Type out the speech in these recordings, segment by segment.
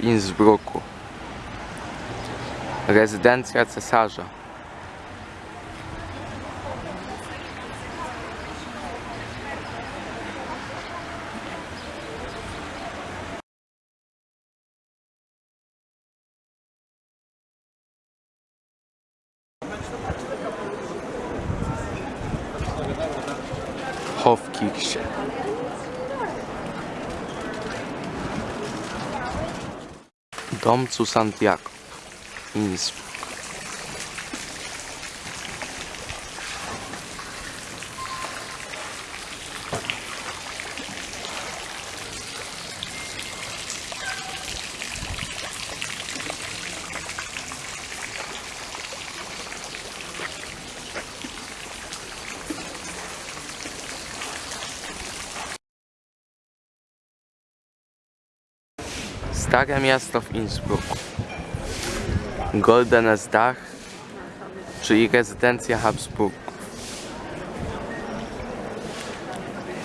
Innsbrucku. Rezydencja cesarza. Zu St. Jakob. Stare miasto w Innsbrucku. Goldenes Dach, czyli rezydencja Habsburgów.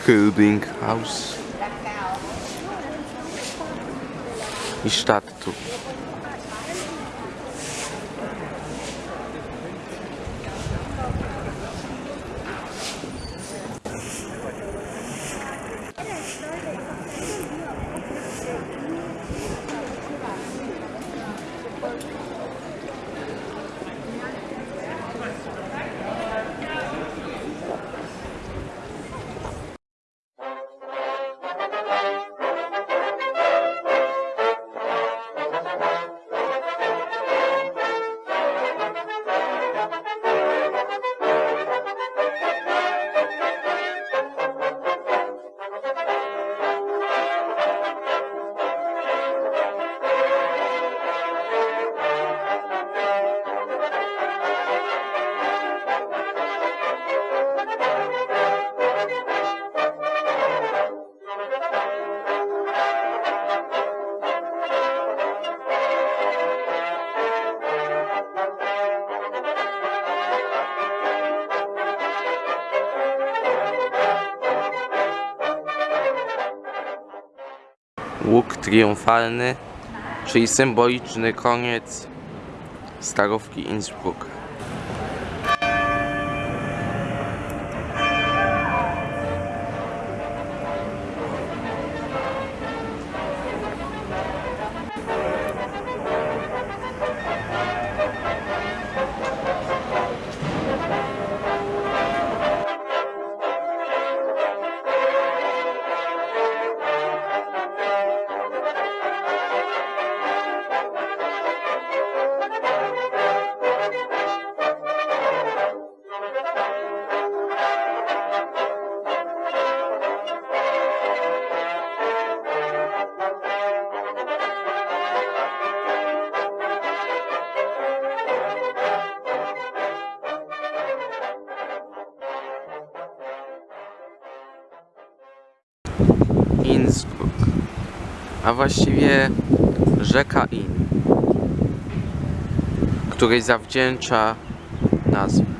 Hilding House i Stadttur. Łuk triumfalny, czyli symboliczny koniec starówki Innsbruck. A właściwie rzeka Inn, której zawdzięcza nazwę.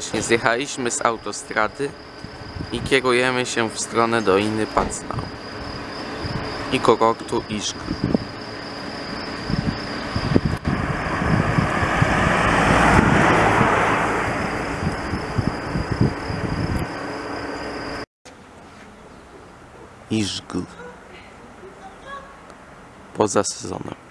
Właśnie zjechaliśmy z autostrady i kierujemy się w stronę Doliny Pacnał i kurortu Iszk. Iszg. Poza sezonem.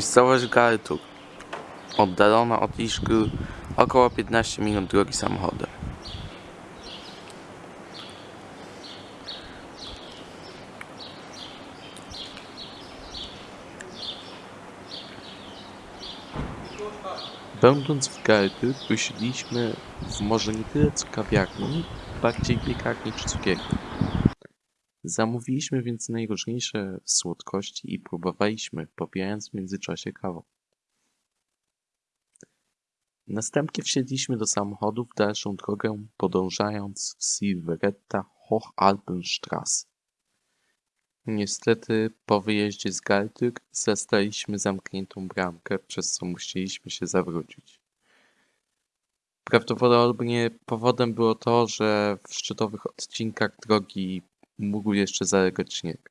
Miejscowość Gartur. Oddalona od Iszky około 15 minut drogi samochodem. Będąc w Gartur, usiedliśmy w może nie tyle co kawiarni, bardziej piekarni czy cukierni. Zamówiliśmy więc najróżniejsze słodkości i próbowaliśmy, popijając w międzyczasie kawę. Następnie wsiedliśmy do samochodu w dalszą drogę, podążając w Silveretta Hochalpenstrasse. Niestety, po wyjeździe z Galtyk zastaliśmy zamkniętą bramkę, przez co musieliśmy się zawrócić. Prawdopodobnie powodem było to, że w szczytowych odcinkach drogi mógł jeszcze zalegać śnieg.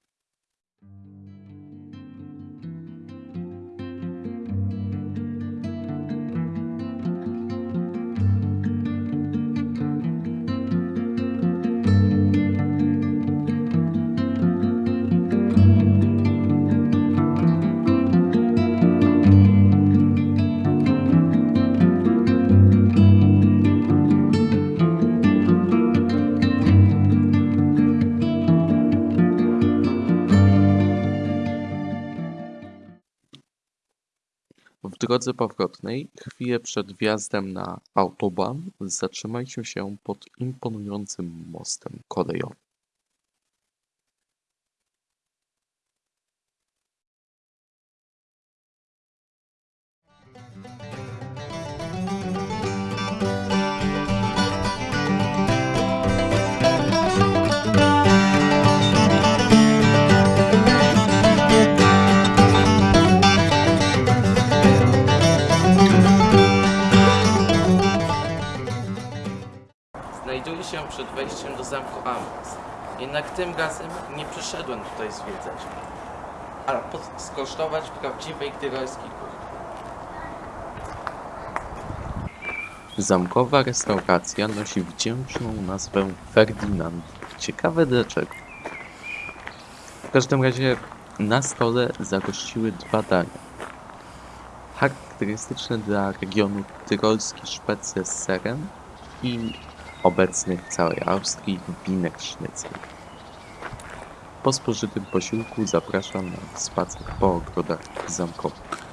Drodze powrotnej, chwilę przed wjazdem na autobahn, zatrzymaliśmy się pod imponującym mostem kolejowym. Przed wejściem do zamku Amras. Jednak tym razem nie przyszedłem tutaj zwiedzać, ale skosztować prawdziwej tyrolskiej kuchni. Zamkowa restauracja nosi wdzięczną nazwę Ferdinand. Ciekawe dlaczego. W każdym razie na stole zagościły dwa dania. Charakterystyczne dla regionu tyrolski szpecle z serem i obecny w całej Austrii winek sznycel. Po spożytym posiłku zapraszam na spacer po ogrodach zamkowych.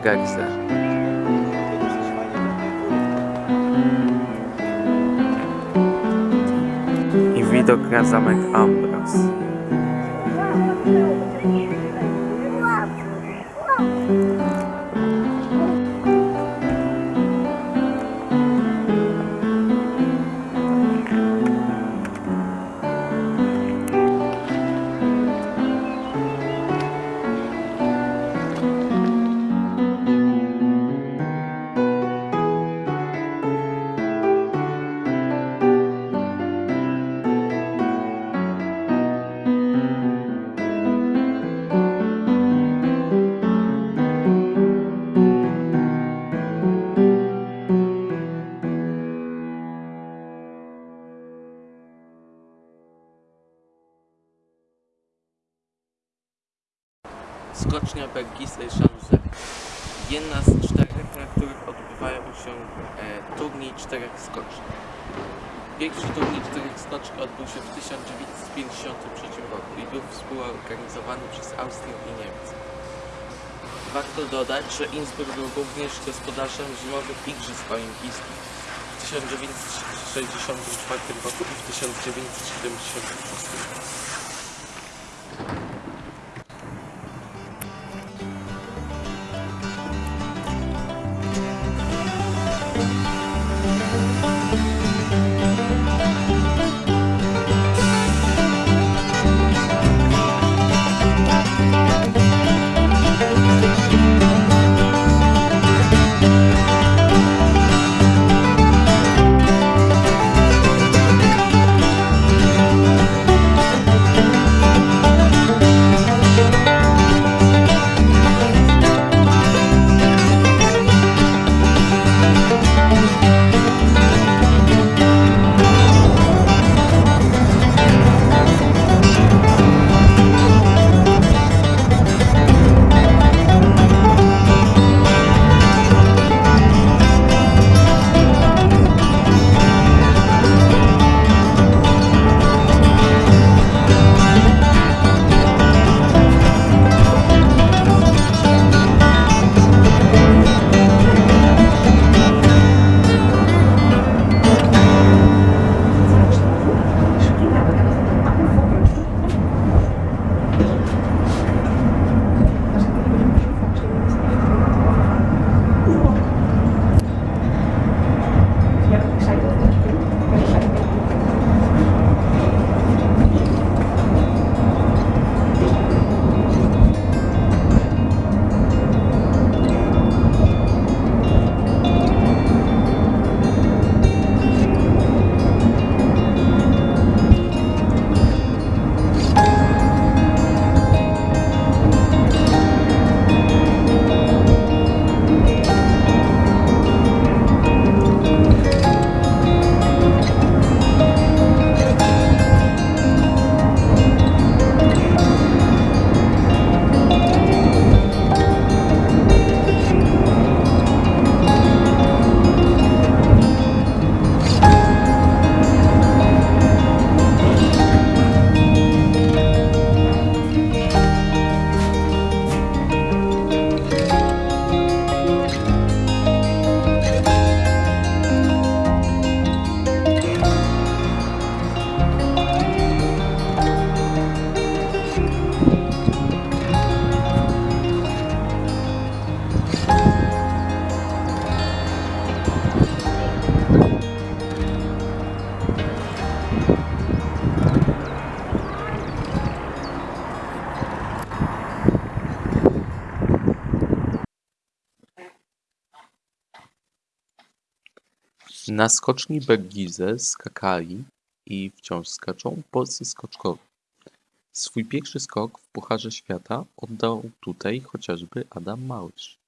Bagarze. I widok na zamek Ambras. Się e, turniej czterech skoczni. Pierwszy turniej czterech skoczni odbył się w 1953 roku i był współorganizowany przez Austrię i Niemcy. Warto dodać, że Innsbruck był również gospodarzem zimowych Igrzysk Olimpijskich w 1964 roku i w 1976. Na skoczni Bergize skakali i wciąż skaczą polscy skoczkowie. Swój pierwszy skok w Pucharze Świata oddał tutaj chociażby Adam Małysz.